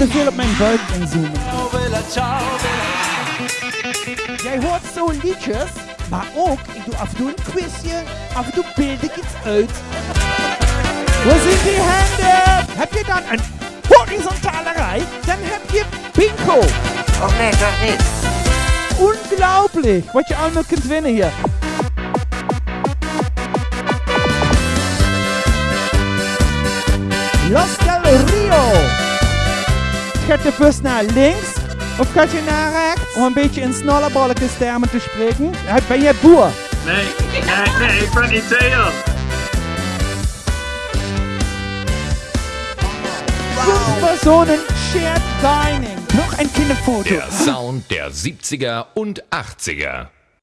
te veel op mijn buik inzoomen. Jij hoort zo liedjes, maar ook, ik doe af en toe een quizje, af en toe beeld ik iets uit. Wo sind die Hände? Heb je dan een horizontale rij? Dan heb je bingo. Och nee, toch niet. Unglaublich, wat je allemaal kunt winnen hier. Los Rio. Gaat de bus naar links of gaat je naar rechts? Om een beetje in snollebolletjes termen te spreken. Ben je boer? Nee, nee, nee, ik ben niet Theo. Fünf Personen shared dining. Noch ein Kinderfoto. Der Sound der 70er und 80er.